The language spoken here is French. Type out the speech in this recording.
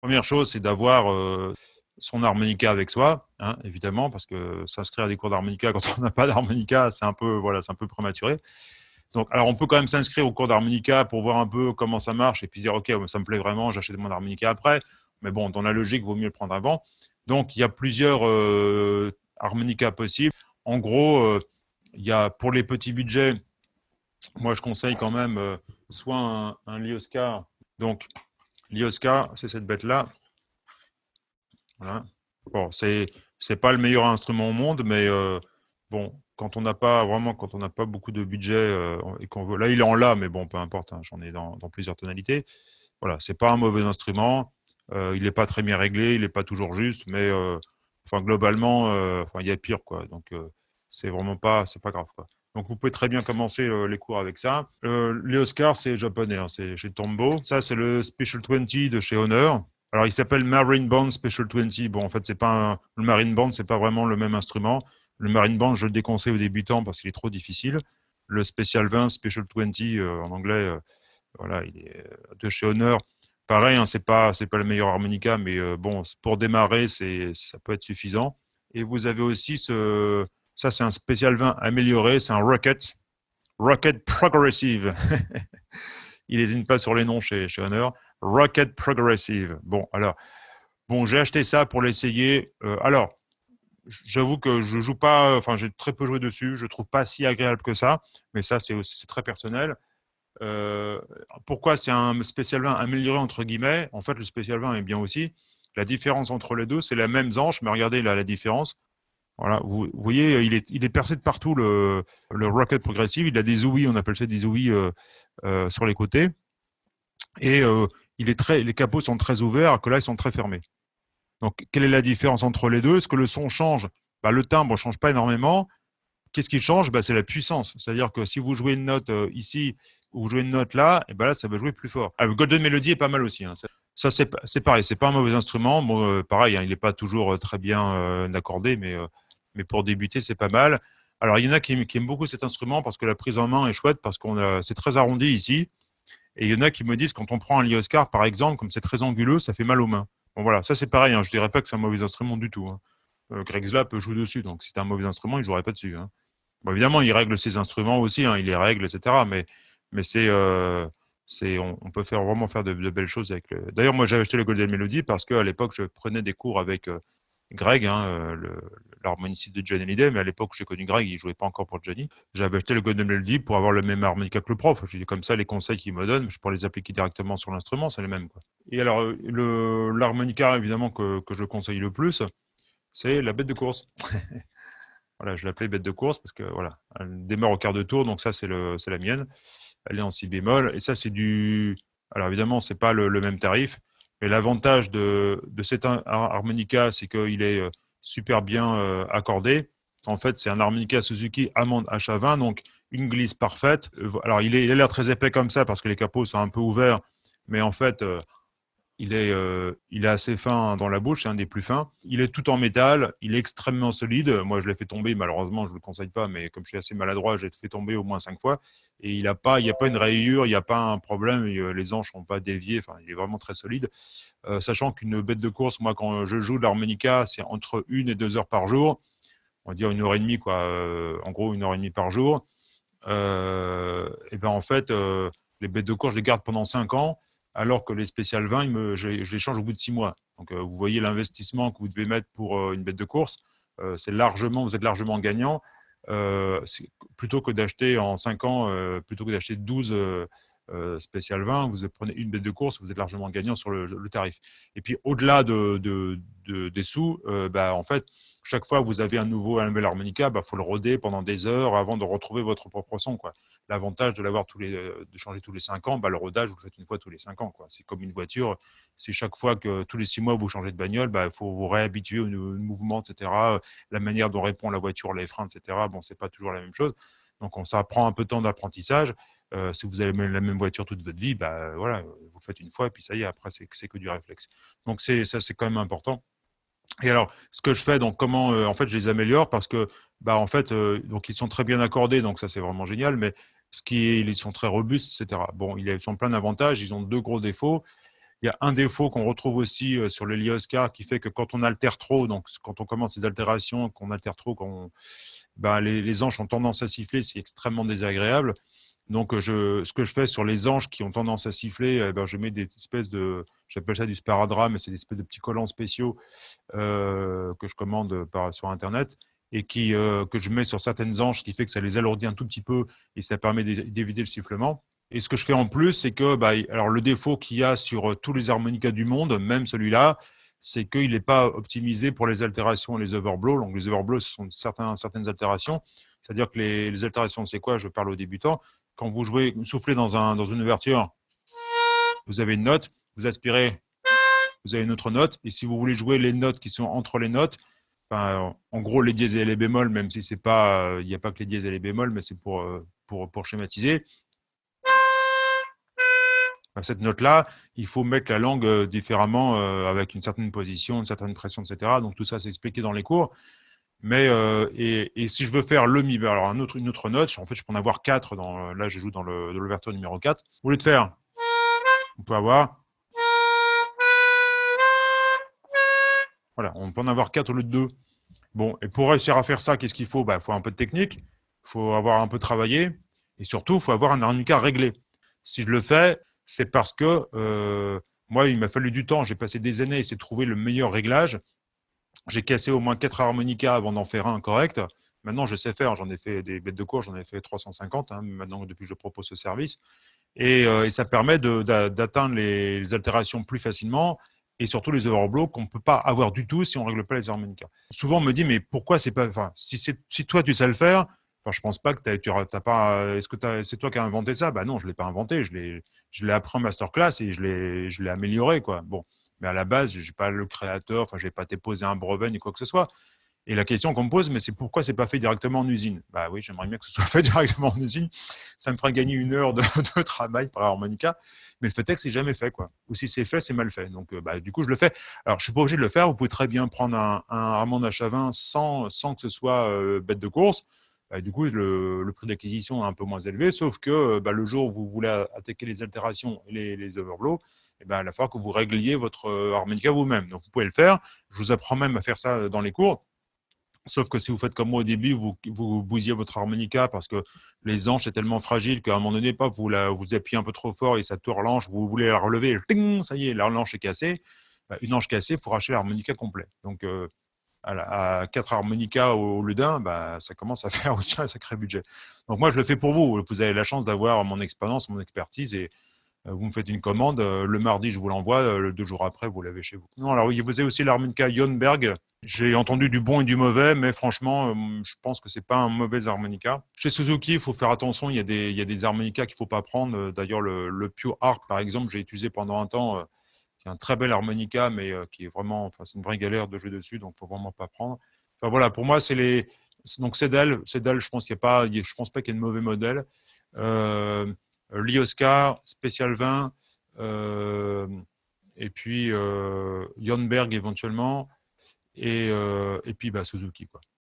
Première chose, c'est d'avoir euh, son harmonica avec soi, hein, évidemment, parce que s'inscrire à des cours d'harmonica quand on n'a pas d'harmonica, c'est un peu voilà, c'est un peu prématuré. Donc, alors on peut quand même s'inscrire au cours d'harmonica pour voir un peu comment ça marche et puis dire ok, ça me plaît vraiment, j'achète mon harmonica après. Mais bon, dans la logique, il vaut mieux le prendre avant. Donc, il y a plusieurs euh, harmonicas possibles. En gros, euh, il y a pour les petits budgets, moi je conseille quand même soit un, un Lioscar. Donc, Lioscar, c'est cette bête-là. Voilà. Bon, c'est c'est pas le meilleur instrument au monde, mais euh, bon, quand on n'a pas vraiment, quand on n'a pas beaucoup de budget euh, et qu'on veut, là il est en la, mais bon, peu importe, hein, j'en ai dans, dans, plusieurs tonalités. Voilà, c'est pas un mauvais instrument. Euh, il n'est pas très bien réglé, il n'est pas toujours juste, mais enfin globalement, enfin il y a pire quoi. Donc c'est vraiment pas, c'est pas grave quoi. Donc vous pouvez très bien commencer les cours avec ça. les Oscars, c'est japonais, hein, c'est chez Tombo. Ça, c'est le Special 20 de chez Honor. Alors, il s'appelle Marine Band Special 20. Bon, en fait, c'est pas un... le Marine Band, c'est pas vraiment le même instrument. Le Marine Band, je le déconseille aux débutants parce qu'il est trop difficile. Le Special 20, Special 20, euh, en anglais, euh, voilà, il est euh, de chez Honor. Pareil, hein, c'est pas pas le meilleur harmonica, mais euh, bon, pour démarrer, ça peut être suffisant. Et vous avez aussi ce ça, c'est un Special 20 amélioré, c'est un Rocket, Rocket Progressive. il n'hésite pas sur les noms chez, chez Honor. Rocket Progressive. Bon, alors, bon, j'ai acheté ça pour l'essayer. Euh, alors, j'avoue que je joue pas, enfin, j'ai très peu joué dessus. Je trouve pas si agréable que ça, mais ça, c'est très personnel. Euh, pourquoi c'est un spécial 20 amélioré entre guillemets? En fait, le spécial 20 est bien aussi. La différence entre les deux, c'est la même anche, mais regardez là la différence. Voilà, vous, voyez, il est, il est percé de partout le, le Rocket Progressive. Il a des ouïes, on appelle ça des ouïes euh, euh, sur les côtés. Et euh, il est très, les capots sont très ouverts, alors que là, ils sont très fermés. Donc, quelle est la différence entre les deux? Est-ce que le son change? Bah, Le timbre ne change pas énormément. Qu'est-ce qui change? Bah, C'est la puissance. C'est-à-dire que si vous jouez une note euh, ici ou vous jouez une note là, et ben là, ça va jouer plus fort. Ah, Golden Melody est pas mal aussi. Hein. Ça, c'est pareil. C'est pas un mauvais instrument. Bon, euh, pareil, hein, il n'est pas toujours euh, très bien euh, accordé, mais, mais pour débuter, c'est pas mal. Alors, il y en a qui, aiment beaucoup cet instrument parce que la prise en main est chouette, parce qu'on c'est très arrondi ici. Et il y en a qui me disent, quand on prend un Lioscar, par exemple, comme c'est très anguleux, ça fait mal aux mains. Bon, voilà, ça c'est pareil, hein. je ne dirais pas que c'est un mauvais instrument du tout. Hein. Euh, Greg Slap joue dessus, donc si c'est un mauvais instrument, il ne jouerait pas dessus. Hein. Évidemment, il règle ses instruments aussi, hein, il les règle, etc. Mais, mais c'est, euh, on, peut faire, vraiment faire de, belles choses avec le... D'ailleurs, moi, j'ai acheté le Golden Melody parce qu'à l'époque, je prenais des cours avec euh, Greg, hein, euh, l'harmoniciste de Johnny Hallyday, mais à l'époque j'ai connu Greg, il jouait pas encore pour Johnny. J'avais acheté le Golden Melody pour avoir le même harmonica que le prof. Je dis comme ça, les conseils qu'il me donne, je pourrais les appliquer directement sur l'instrument, c'est les mêmes. Quoi. Et alors, l'harmonica évidemment que, que, je conseille le plus, c'est la bête de course. voilà, je l'appelais bête de course parce que voilà, elle démarre au quart de tour, donc ça c'est la mienne. Elle est en si bémol, et ça c'est du. Alors évidemment, c'est pas le, le même tarif, mais l'avantage de, de cet harmonica, c'est qu'il est euh, super bien euh, accordé. En fait, c'est un harmonica Suzuki Hammond HA20, donc une glisse parfaite. Euh, alors, il, est, il a l'air très épais comme ça parce que les capots sont un peu ouverts, mais en fait, il est, euh, il est assez fin dans la bouche, c'est un des plus fins. Il est tout en métal, il est extrêmement solide. Moi, je l'ai fait tomber, malheureusement, je ne le conseille pas, mais comme je suis assez maladroit, j'ai fait tomber au moins cinq fois. Et il n'y a, pas, il a pas une rayure, il n'y a pas un problème, les anches n'ont pas dévié, enfin, il est vraiment très solide. Euh, sachant qu'une bête de course, moi, quand je joue de l'harmonica, c'est entre une et deux heures par jour. On va dire une heure et demie, quoi. Euh, en gros, une heure et demie par jour. Euh, et ben en fait, euh, les bêtes de course, je les garde pendant cinq ans alors que les spécial 20, me, je, les change au bout de six mois. Donc, euh, vous voyez l'investissement que vous devez mettre pour euh, une bête de course, euh, c'est largement, vous êtes largement gagnant, plutôt que d'acheter en cinq ans, plutôt que d'acheter 12 spécial 20, vous prenez une bête de course, vous êtes largement gagnant sur le, tarif. Et puis, au-delà de, de, de, des sous, bah, en fait, chaque fois que vous avez un nouveau un nouvel harmonica, il bah, faut le roder pendant des heures avant de retrouver votre propre son. L'avantage de l'avoir tous les, euh, de changer tous les cinq ans, bah, le rodage, vous le faites une fois tous les cinq ans. C'est comme une voiture. C'est chaque fois que tous les six mois vous changez de bagnole, bah, il faut vous réhabituer au, mouvement, etc. La manière dont répond la voiture, les freins, etc. Bon, c'est pas toujours la même chose. Donc, on, ça prend un peu de temps d'apprentissage. Si vous avez la même voiture toute votre vie, bah, voilà, vous faites une fois et puis ça y est, après, c'est que du réflexe. Donc, ça, c'est quand même important. Et alors, ce que je fais, donc comment, en fait, je les améliore parce que, bah, en fait, donc ils sont très bien accordés, donc ça c'est vraiment génial. Mais ce qui ils sont très robustes, etc. Bon, ils sont plein d'avantages. Ils ont deux gros défauts. Il y a un défaut qu'on retrouve aussi sur le Lioscar qui fait que quand on altère trop, donc quand on commence les altérations, qu'on altère trop, quand ben, les, les, anges ont tendance à siffler, c'est extrêmement désagréable. Donc, je, ce que je fais sur les anges qui ont tendance à siffler, eh ben, je mets des espèces de, j'appelle ça du sparadrap, mais c'est des espèces de petits collants spéciaux euh, que je commande par, sur Internet et qui, euh, que je mets sur certaines anges, ce qui fait que ça les alourdit un tout petit peu et ça permet d'éviter le sifflement. Et ce que je fais en plus, c'est que bah, alors le défaut qu'il y a sur euh, tous les harmonicas du monde, même celui-là, c'est qu'il n'est pas optimisé pour les altérations et les overblows. Donc, les overblows, ce sont certaines altérations. C'est-à-dire que les, altérations, c'est quoi? Je parle aux débutants. Quand vous jouez, soufflez dans, un, dans une ouverture, vous avez une note, vous aspirez, vous avez une autre note. Et si vous voulez jouer les notes qui sont entre les notes, en gros, les dièses et les bémols, même si c'est pas, il n'y a pas que les dièses et les bémols, mais c'est pour, euh, pour schématiser. Cette note-là, il faut mettre la langue euh, différemment euh, avec une certaine position, une certaine pression, etc. Donc tout ça, c'est expliqué dans les cours. Mais et, si je veux faire le mi, alors une autre note, en fait, je peux en avoir quatre. Dans, là, je joue dans l'ouverture numéro 4. Au lieu de faire, on peut avoir Voilà, on peut en avoir quatre au lieu de deux. Bon, et pour réussir à faire ça, qu'est-ce qu'il faut? Il bah, faut un peu de technique, il faut avoir un peu travaillé, et surtout, il faut avoir un harmonica réglé. Si je le fais, c'est parce que euh, moi, il m'a fallu du temps, j'ai passé des années à essayer de trouver le meilleur réglage. J'ai cassé au moins quatre harmonicas avant d'en faire un correct. Maintenant, je sais faire, j'en ai fait des bêtes de cours, j'en ai fait 350, hein, maintenant depuis que je propose ce service. Et, euh, ça permet d'atteindre les altérations plus facilement et surtout les overblows qu'on ne peut pas avoir du tout si on ne règle pas les harmonicas. Souvent, on me dit, mais pourquoi c'est pas. Enfin, si, si toi, tu sais le faire, enfin, je pense pas que tu as, pas. Est-ce que c'est toi qui as inventé ça? Bah non, je ne l'ai pas inventé. Je l'ai appris en masterclass et je l'ai amélioré. Quoi. Bon. Mais à la base, je n'ai pas le créateur, enfin, je n'ai pas déposé un brevet ni quoi que ce soit. Et la question qu'on me pose, mais c'est pourquoi c'est pas fait directement en usine? Bah oui, j'aimerais bien que ce soit fait directement en usine. Ça me ferait gagner une heure de, travail par harmonica, mais le fait est que c'est jamais fait, quoi. Ou si c'est fait, c'est mal fait. Donc, euh, bah, du coup, je le fais. Alors, je suis pas obligé de le faire. Vous pouvez très bien prendre un, un Hammond HA20 sans, sans que ce soit euh, bête de course. Bah, du coup, le, prix d'acquisition est un peu moins élevé, sauf que euh, bah, le jour où vous voulez attaquer les altérations et les, les overblows, eh ben, il va falloir que vous régliez votre harmonica vous-même. Donc, vous pouvez le faire. Je vous apprends même à faire ça dans les cours. Sauf que si vous faites comme moi au début, vous, vous bousillez votre harmonica parce que les anches sont tellement fragiles qu'à un moment donné, pas, vous, la, vous appuyez un peu trop fort et ça tourne l'anche, vous voulez la relever, ça y est, l'anche est cassée. Bah, une anche cassée, il faut racheter l'harmonica complet. Donc, euh, à, 4 harmonicas au, lieu d'un, bah, ça commence à faire aussi un sacré budget. Donc, moi, je le fais pour vous. Vous avez la chance d'avoir mon expérience, mon expertise et euh, vous me faites une commande, euh, le mardi, je vous l'envoie, euh, le deux jours après, vous l'avez chez vous. Non, alors vous avez aussi l'harmonica Jonberg. J'ai entendu du bon et du mauvais, mais franchement, je pense que c'est pas un mauvais harmonica. Chez Suzuki, il faut faire attention, il y a des, harmonicas qu'il faut pas prendre. D'ailleurs, le, le Pure Art, par exemple, j'ai utilisé pendant un temps, un très bel harmonica, mais qui est vraiment, enfin, c'est une vraie galère de jouer dessus, donc faut vraiment pas prendre. Enfin voilà, pour moi, c'est les, donc Cedal, Cedal, je pense qu'il y a pas, je pense pas qu'il y ait de mauvais modèle. Euh, euh, Lioscar, Spécial 20, euh, et puis euh, Jonberg éventuellement, et, et puis bah, Suzuki. Quoi.